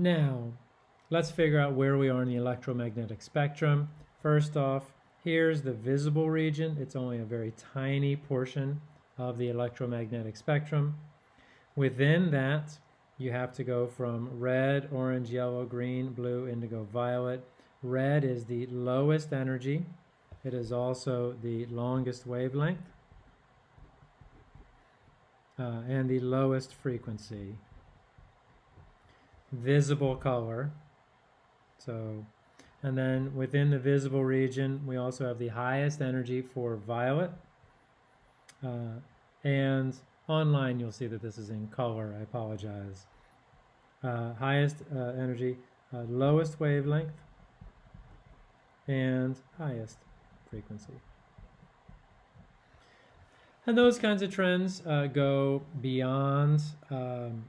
Now, let's figure out where we are in the electromagnetic spectrum. First off, here's the visible region. It's only a very tiny portion of the electromagnetic spectrum. Within that, you have to go from red, orange, yellow, green, blue, indigo, violet. Red is the lowest energy. It is also the longest wavelength uh, and the lowest frequency. Visible color. So, and then within the visible region, we also have the highest energy for violet. Uh, and online, you'll see that this is in color. I apologize. Uh, highest uh, energy, uh, lowest wavelength, and highest frequency. And those kinds of trends uh, go beyond um,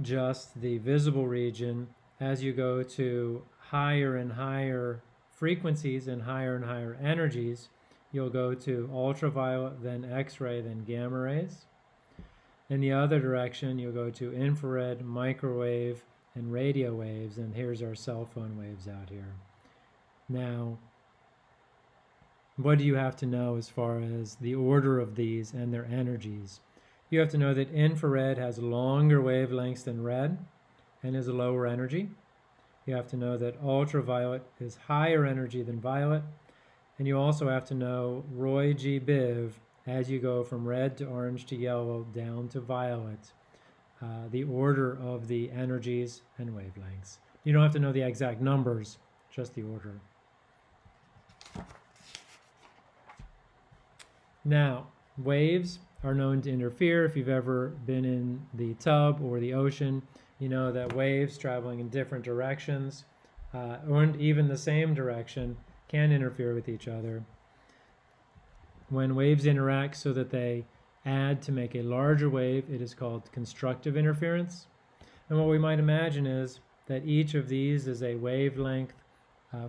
just the visible region as you go to higher and higher frequencies and higher and higher energies. You'll go to ultraviolet, then X-ray, then gamma rays. In the other direction, you'll go to infrared, microwave, and radio waves, and here's our cell phone waves out here. Now, what do you have to know as far as the order of these and their energies? You have to know that infrared has longer wavelengths than red and is a lower energy. You have to know that ultraviolet is higher energy than violet. And you also have to know Roy G. Biv as you go from red to orange to yellow down to violet, uh, the order of the energies and wavelengths. You don't have to know the exact numbers, just the order. Now, waves are known to interfere. If you've ever been in the tub or the ocean, you know that waves traveling in different directions uh, or even the same direction can interfere with each other. When waves interact so that they add to make a larger wave, it is called constructive interference. And what we might imagine is that each of these is a wavelength uh,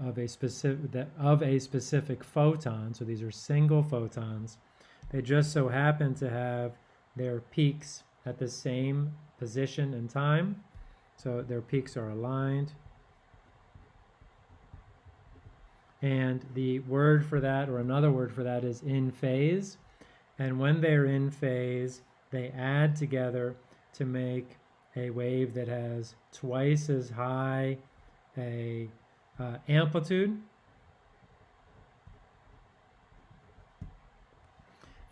of a specific of a specific photon. So these are single photons. They just so happen to have their peaks at the same position and time. So their peaks are aligned. And the word for that, or another word for that, is in phase. And when they're in phase, they add together to make a wave that has twice as high a uh, amplitude.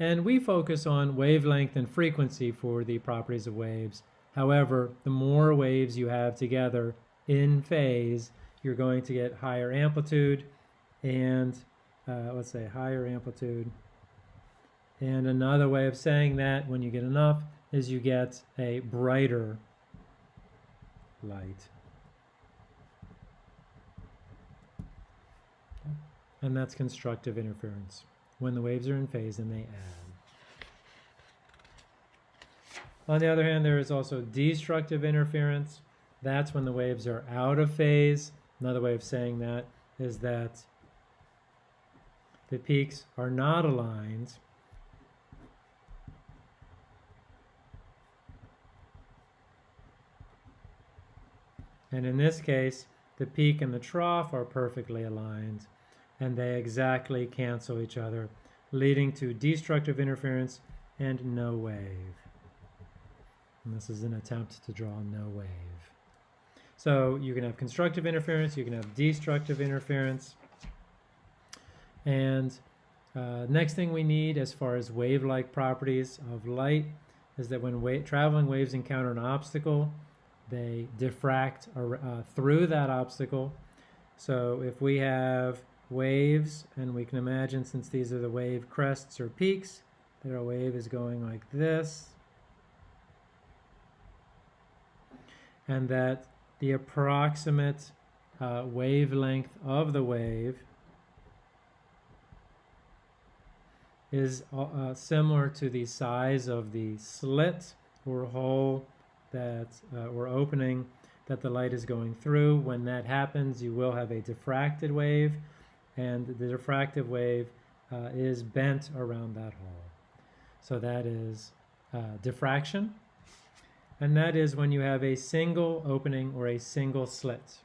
And we focus on wavelength and frequency for the properties of waves. However, the more waves you have together in phase, you're going to get higher amplitude and uh, let's say higher amplitude. And another way of saying that when you get enough is you get a brighter light. and that's constructive interference, when the waves are in phase and they add. On the other hand, there is also destructive interference. That's when the waves are out of phase. Another way of saying that is that the peaks are not aligned. And in this case, the peak and the trough are perfectly aligned and they exactly cancel each other, leading to destructive interference and no wave. And this is an attempt to draw no wave. So you can have constructive interference, you can have destructive interference. And uh, next thing we need as far as wave-like properties of light is that when wa traveling waves encounter an obstacle, they diffract uh, through that obstacle. So if we have waves, and we can imagine since these are the wave crests or peaks, that our wave is going like this, and that the approximate uh, wavelength of the wave is uh, uh similar to the size of the slit or hole that uh, or opening that the light is going through. When that happens, you will have a diffracted wave and the diffractive wave uh, is bent around that hole. So that is uh, diffraction. and that is when you have a single opening or a single slit.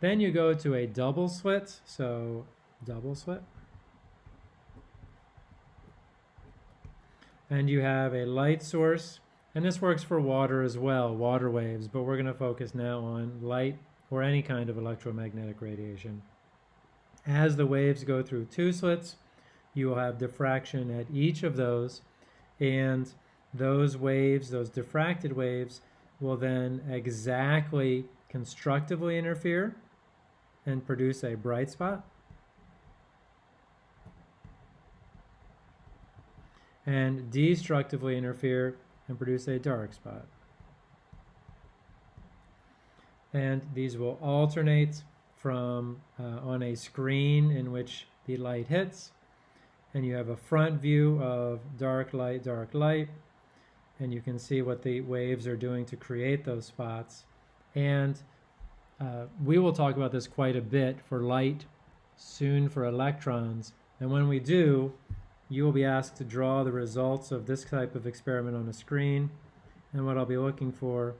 Then you go to a double slit, so double slit. And you have a light source, and this works for water as well, water waves, but we're going to focus now on light or any kind of electromagnetic radiation. As the waves go through two slits, you will have diffraction at each of those, and those waves, those diffracted waves, will then exactly constructively interfere and produce a bright spot. And destructively interfere and produce a dark spot. And these will alternate from uh, on a screen in which the light hits. And you have a front view of dark light, dark light. And you can see what the waves are doing to create those spots. And uh, we will talk about this quite a bit for light, soon for electrons. And when we do, you will be asked to draw the results of this type of experiment on a screen. And what I'll be looking for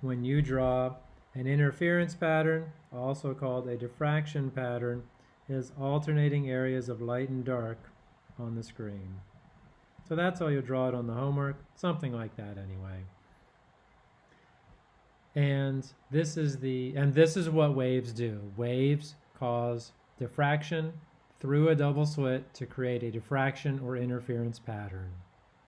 when you draw an interference pattern, also called a diffraction pattern, is alternating areas of light and dark on the screen. So that's how you'll draw it on the homework, something like that anyway. And this is the and this is what waves do. Waves cause diffraction through a double slit to create a diffraction or interference pattern.